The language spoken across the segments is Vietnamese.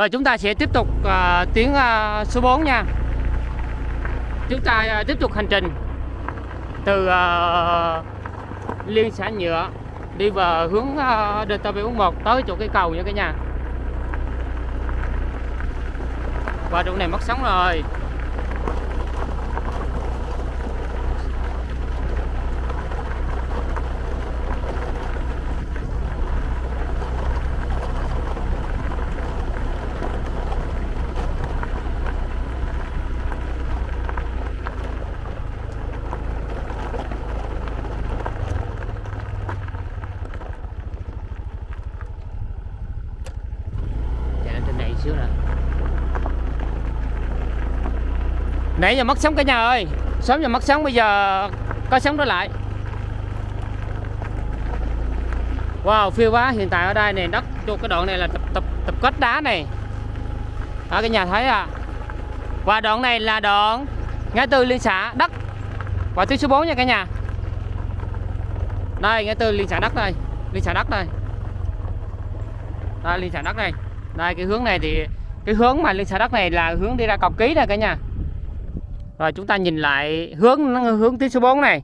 Rồi chúng ta sẽ tiếp tục à, uh, tuyến uh, à, số 4 nha. Chúng ta uh, tiếp tục hành trình Từ uh, Liên xã Nhựa Đi vào hướng uh, DT741 tới chỗ cái cầu nha cả nhà. Qua chỗ này mất sóng rồi chạy lên trên này xíu nè nãy giờ mất sóng cả nhà ơi. Sớm giờ mất sóng, bây giờ có sóng trở lại. Wow, phiêu quá hiện tại ở đây này đất cho cái đoạn này là tập tập tập kết đá này. Đó cái nhà thấy à và đoạn này là đoạn ngã tư liên xã đất. Và tuyến số 4 nha cả nhà. Đây, ngã tư liên xã đất đây, liên xã đất đây. Đây, liên xã đất đây. Đây, cái hướng này thì, cái hướng mà liên xã đất này là hướng đi ra cọc ký nè cả nhà rồi chúng ta nhìn lại hướng hướng tuyến số 4 này.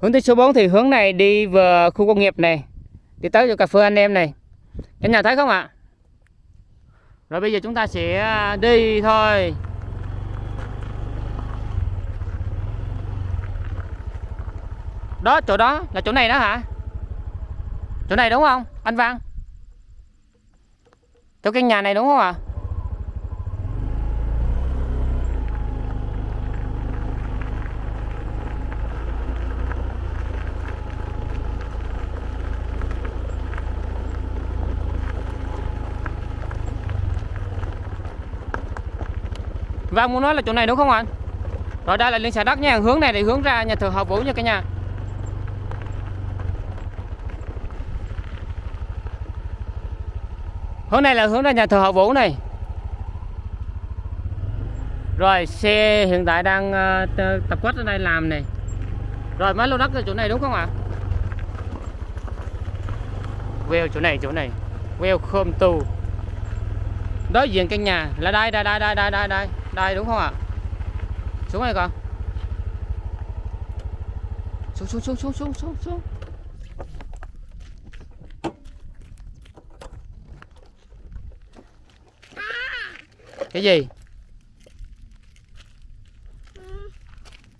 Hướng tuyến số 4 thì hướng này đi vừa khu công nghiệp này, đi tới chỗ cà phê anh em này. Cả nhà thấy không ạ? Rồi bây giờ chúng ta sẽ đi thôi. Đó, chỗ đó là chỗ này đó hả? Chỗ này đúng không, anh Văn? Chỗ căn nhà này đúng không ạ? Và muốn nói là chỗ này đúng không anh Rồi đây là liên xã đất nha. Hướng này thì hướng ra nhà thờ hậu Vũ nha cả nhà. Hướng này là hướng ra nhà thờ hậu Vũ này. Rồi xe hiện tại đang uh, tập kết ở đây làm này. Rồi mấy lô đất ở chỗ này đúng không ạ? Wheel chỗ này chỗ này. Wheel khơm tù. Đối diện căn nhà. Là đây đây đây đây đây đây đây đây, đúng không ạ? Xuống này con xuống xuống xuống xuống xuống xuống xuống. Cái gì?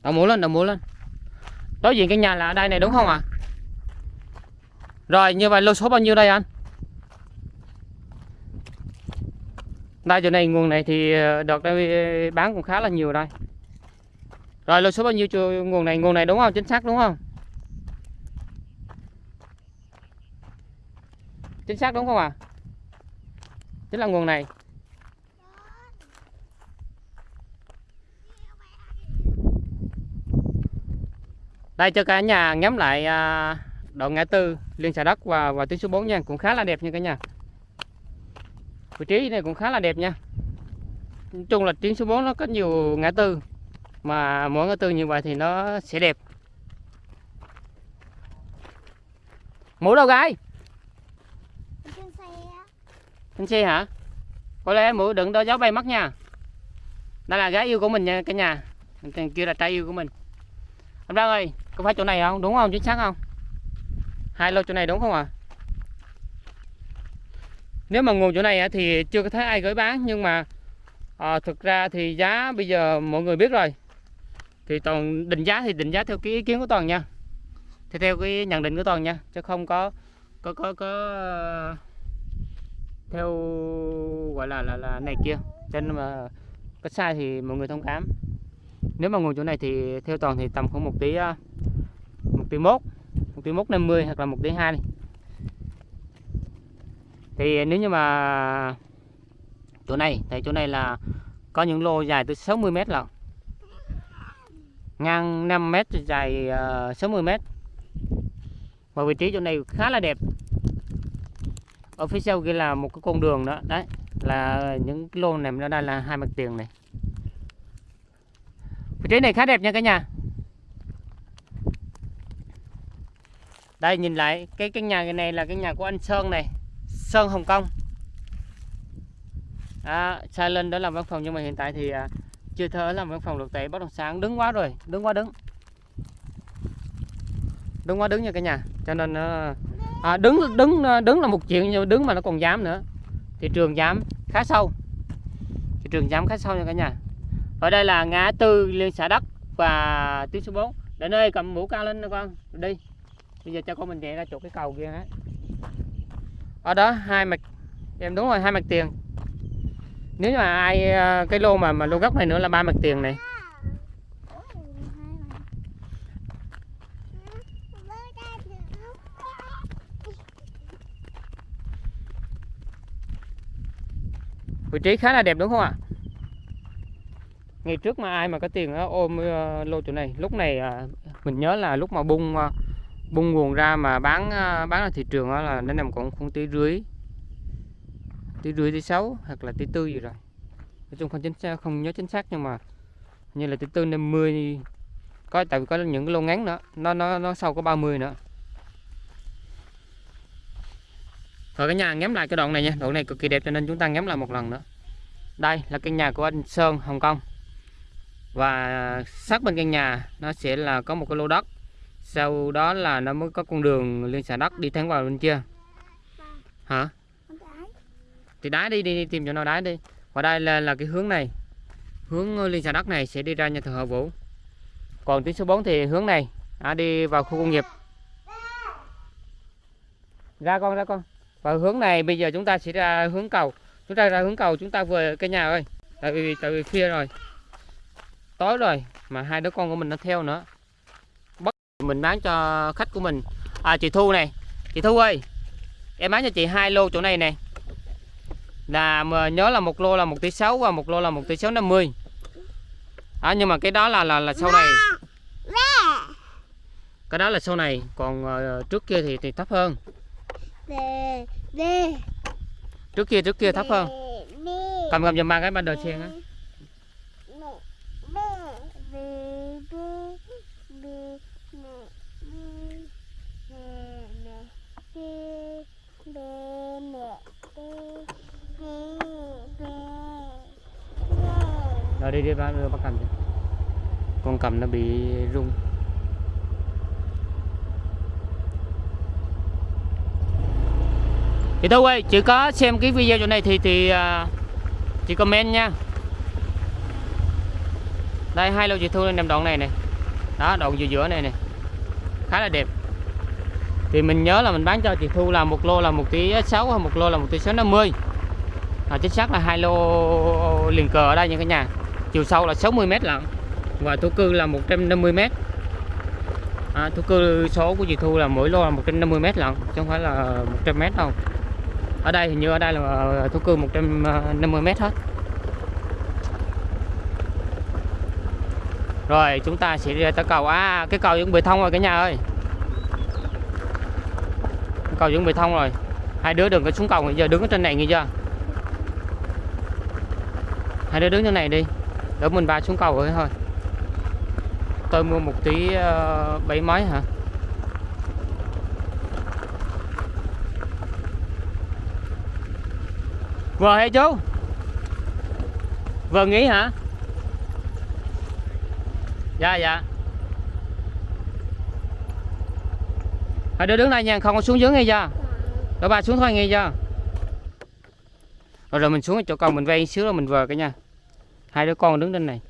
Đầu múa lên đầu múa lên. Đối diện căn nhà là ở đây này, đúng không ạ? Rồi, như vậy lô số bao nhiêu đây anh? Đây, chỗ này, nguồn này thì ờ, đợt đây ờ, bán cũng khá là nhiều đây. Rồi, lô số bao nhiêu cho nguồn này? Nguồn này đúng không? Chính xác đúng không? Chính xác đúng không à? chính là nguồn này. Đây, cho cả nhà ngắm lại à, đoạn ngã tư, liên xã đất và và tuyến số 4 nha. Cũng khá là đẹp nha cả nhà vị trí này cũng khá là đẹp nha. Nói chung là tuyến số 4 nó có nhiều ngã tư mà mỗi ngã tư như vậy thì nó sẽ đẹp. Mũ đâu gái? Trên xe trên xe hả? Có lẽ mũ đừng đó gió bay mất nha. Đây là gái yêu của mình nha cả nhà. Thằng kia là trai yêu của mình. Anh Đăng ơi có phải chỗ này không? Đúng không? Chính xác không? Hai lô chỗ này đúng không ạ? à? Nếu mà nguồn chỗ này thì chưa có thấy ai gửi bán nhưng mà à, thực ra thì giá bây giờ mọi người biết rồi. Thì toàn định giá thì định giá theo cái ý kiến của toàn nha. Thì theo cái nhận định của toàn nha chứ không có có có có theo gọi là là là này kia. Nên mà có sai thì mọi người thông cảm. Nếu mà nguồn chỗ này thì theo toàn thì tầm khoảng một tí ờ, một tí mốt một tí mốt năm mươi hoặc là một tí hai thì nếu như mà chỗ này thì chỗ này là có những lô dài tới 60 mét lận. Ngang 5 mét dài ờ, uh, 60 mét. Và vị trí chỗ này khá là đẹp. Ở phía sau kia là một cái con đường đó. Đấy là những cái lô này nó đây là hai mặt tiền này. Vị trí này khá đẹp nha cả nhà. Đây nhìn lại cái căn nhà này là cái nhà của anh Sơn này. Sơn Hồng Kông. À, sai lên đó làm văn phòng nhưng mà hiện tại thì à, chưa thể làm văn phòng được tại bất động sản. Đứng quá rồi đứng quá đứng. Đứng quá đứng nha cả nhà. Cho nên ờ, à, đứng đứng ờ, đứng là một chuyện nhưng đứng mà nó còn dám nữa. Thị trường dám khá sâu. Thị trường dám khá sâu nha cả nhà. Ở đây là ngã tư liên xã đất và tuyến số 4 đến nơi cầm mũ cao lên nè con. Đi. Bây giờ cho con mình chạy ra chỗ cái cầu kia hết ở đó hai mặt em đúng rồi hai mặt tiền. Nếu như mà ai ờ, cái lô mà mà lô gốc này nữa là ba mặt tiền này. Vị trí khá là đẹp đúng không ạ? Ngày trước mà ai mà có tiền đó, ôm ờ, lô chỗ này. Lúc này ờ, mình nhớ là lúc mà bung bung nguồn ra mà bán ờ, bán ra thị trường đó là nó nằm còn khoảng tí rưỡi. Tí rưỡi tí sáu hoặc là tí tư gì rồi. Nói chung không chính xác, không nhớ chính xác nhưng mà như là tí tư, năm mươi. Có, tại vì có những cái lô ngắn nữa. Nó nó nó sau có 30 nữa. Rồi cả nhà ngắm lại cái đoạn này nha. Đoạn này cực kỳ đẹp cho nên chúng ta ngắm lại một lần nữa. Đây là căn nhà của anh Sơn Hồng Kông và sát bên căn nhà nó sẽ là có một cái lô đất sau đó là nó mới có con đường liên xã đất đi thẳng vào bên kia. Hả? Thì đá đi đi, đi tìm chỗ nào đá đi. Và đây là, là cái hướng này. Hướng liên xã đất này sẽ đi ra nhà thờ Họ Vũ. Còn tuyến số 4 thì hướng này à, đi vào khu công nghiệp. Ra con ra con. Và hướng này bây giờ chúng ta sẽ ra hướng cầu. Chúng ta ra hướng cầu chúng ta về cái nhà ơi. Tại vì tại vì khuya rồi. Tối rồi mà hai đứa con của mình nó theo nữa mình bán cho khách của mình. À chị Thu này. Chị Thu ơi em bán cho chị hai lô chỗ này nè. Là nhớ là một lô là một tỷ sáu và một lô là một tỷ sáu năm mươi. À, nhưng mà cái đó là là là sau này. Cái đó là sau này. Còn ờ, trước kia thì thì thấp hơn. Trước kia trước kia thấp hơn. Cầm cầm giùm ba cái ban đầu sen á Đó đi đi bác đưa bác cầm chứ con cầm nó bị rung. Thì thôi ơi chỉ có xem cái video chỗ này thì thì à, chị comment nha. Đây hai lô chị thu lên nằm đoạn này này đó đoạn giữa giữa này này khá là đẹp. Thì mình nhớ là mình bán cho chị thu là một lô là một tí sáu hoặc một lô là một tí sáu năm mươi. À, chính xác là hai lô liền cờ ở đây nha cả nhà chiều sâu là 60 m lận và thổ cư là 150 m à, thổ cư số của chị thu là mỗi lô là 150 m lận chứ không phải là 100 m đâu. Ở đây hình như ở đây là ờ, thổ cư 150 ờ, m hết. Rồi chúng ta sẽ đi tới cầu. À cái cầu chuẩn bị thông rồi cả nhà ơi. Cầu chuẩn bị thông rồi. Hai đứa đừng có xuống cầu giờ đứng ở trên này nghe chưa? Hai đứa đứng trên này đi đỡ mình ba xuống cầu rồi thôi. Tôi mua một tí uh, bảy mấy hả? Vừa hay chú? Vừa nghỉ hả? Dạ dạ. Hai đứa đứng đây nha không có xuống dưới nghe chưa? Đỡ bà xuống thôi nghe chưa? Rồi rồi mình xuống chỗ cầu mình vay xíu rồi mình về cái nha hai đứa con đứng trên này.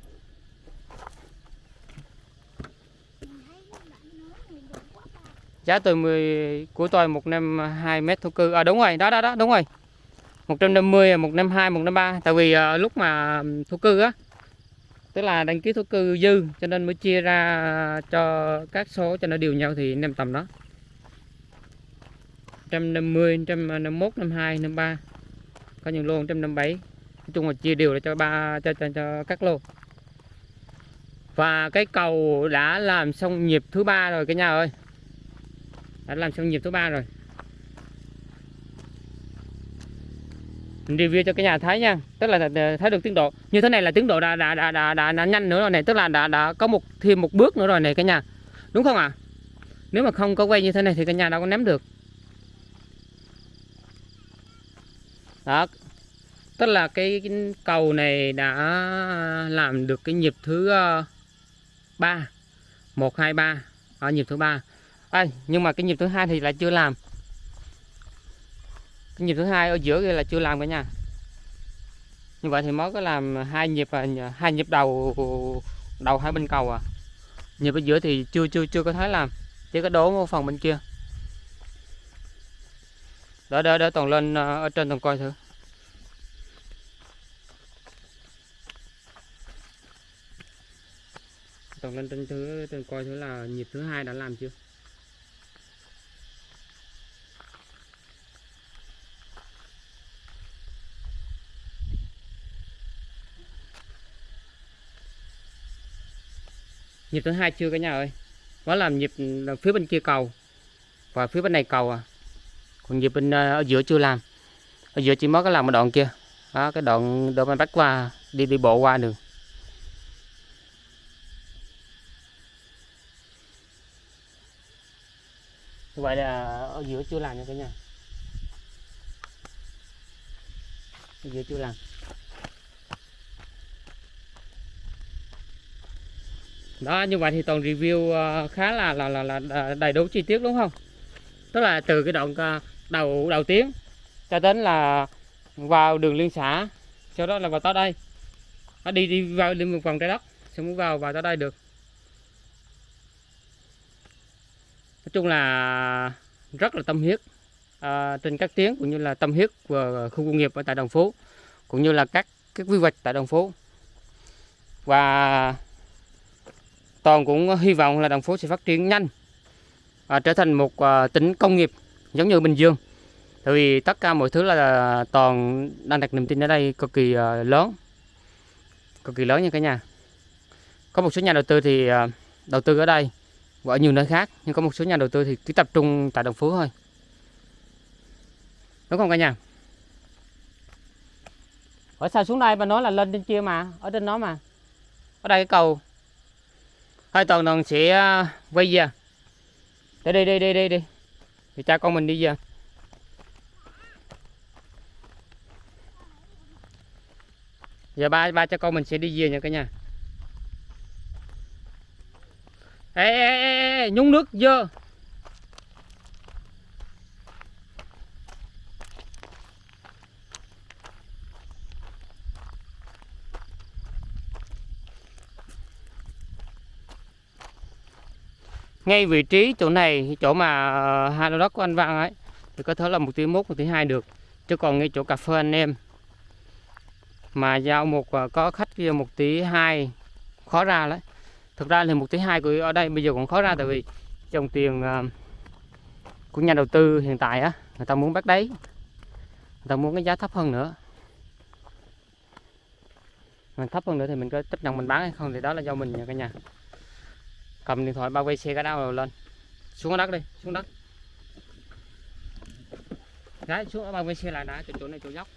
Giá từ 10 của tôi 152 mét thổ cư. À đúng rồi đó đó đó đúng rồi. 150 152 153 tại vì à, lúc mà thổ cư á tức là đăng ký thổ cư dư cho nên mới chia ra cho các số cho nó đều nhau thì nằm tầm đó. 150 151 52 53 có những lô 157 nói chung là chia đều cho ba cho, cho, cho các lô. Và cái cầu đã làm xong nhịp thứ ba rồi cả nhà ơi. Đã làm xong nhịp thứ ba rồi. Mình review cho cái nhà thấy nha. Tức là thấy được tiến độ. Như thế này là tiến độ đã đã đã đã, đã, đã nhanh nữa rồi này. Tức là đã đã có một thêm một bước nữa rồi này cả nhà. Đúng không ạ? À? nếu mà không có quay như thế này thì cả nhà đâu có ném được. Đó tức là cái, cái cầu này đã làm được cái nhịp thứ ờ, ba. Một hai ba. Ở nhịp thứ ba. À, nhưng mà cái nhịp thứ hai thì lại chưa làm. Cái nhịp thứ hai ở giữa kia là chưa làm cả nhà. Như vậy thì mới có làm hai nhịp ờ, hai nhịp đầu đầu hai bên cầu à. Nhịp ở giữa thì chưa chưa chưa có thấy làm. Chỉ có đổ một phần bên kia. Đỡ đỡ đỡ toàn lên ờ, ở trên toàn coi thử. Tổng lên trên thứ từng coi thứ là nhịp thứ hai đã làm chưa? Nhịp thứ hai chưa cả nhà ơi? Nó làm nhịp phía bên kia cầu và phía bên này cầu à. Còn nhịp bên ờ, ở giữa chưa làm. Ở giữa chỉ mới có làm một đoạn kia. Đó, cái đoạn đoạn mình bắt qua, đi đi bộ qua đường. Như vậy là ở giữa chưa làm nha cả nhà. Ở giữa chưa làm. Đó như vậy thì toàn review ờ, khá là là là, là đầy đủ chi tiết đúng không? Tức là từ cái đoạn ờ, đầu đầu tiếng cho đến là vào đường liên xã sau đó là vào tới đây. Nó đi đi vào đi một vòng trái đất xong mới vào vào tới đây được. Chung là rất là tâm huyết à, trên các tuyến cũng như là tâm huyết của khu công nghiệp ở tại Đồng Phú cũng như là các cái quy hoạch tại Đồng Phú. Và toàn cũng hy vọng là Đồng Phú sẽ phát triển nhanh à, trở thành một à, tỉnh công nghiệp giống như Bình Dương. Tại vì tất cả mọi thứ là toàn đang đặt niềm tin ở đây cực kỳ à, lớn cực kỳ lớn nha cả nhà. Có một số nhà đầu tư thì à, đầu tư ở đây và ở nhiều nơi khác, nhưng có một số nhà đầu tư thì cứ tập trung tại Đồng Phú thôi. Đúng không cả nhà? Ở sao xuống đây bà nói là lên trên kia mà, ở trên đó mà. Ở đây cái cầu. Hai toàn đoàn sẽ à, quay về. Để đi đi đi đi đi. Thì cha con mình đi về. Giờ ba ba cha con mình sẽ đi về nha cả nhà. Ê ê ê, ê nhúng nước dơ ngay vị trí chỗ này chỗ mà ờ, hai lô đất của anh Văn ấy thì có thể là một tí mốt một tí hai được. Chứ còn ngay chỗ cà phê anh em mà giao một ờ, có khách kia một tí hai khó ra đấy thực ra là một thứ hai của ở đây bây giờ cũng khó ra tại vì dòng tiền à, của nhà đầu tư hiện tại á, người ta muốn bắt đấy người ta muốn cái giá thấp hơn nữa. Mình thấp hơn nữa thì mình có chấp nhận mình bán hay không thì đó là do mình nha cả nhà. Cầm điện thoại bao quay xe cái đao lên. Xuống đất đi, xuống đất. Đấy, xuống bao quay xe lại đã chỗ này, chỗ dốc.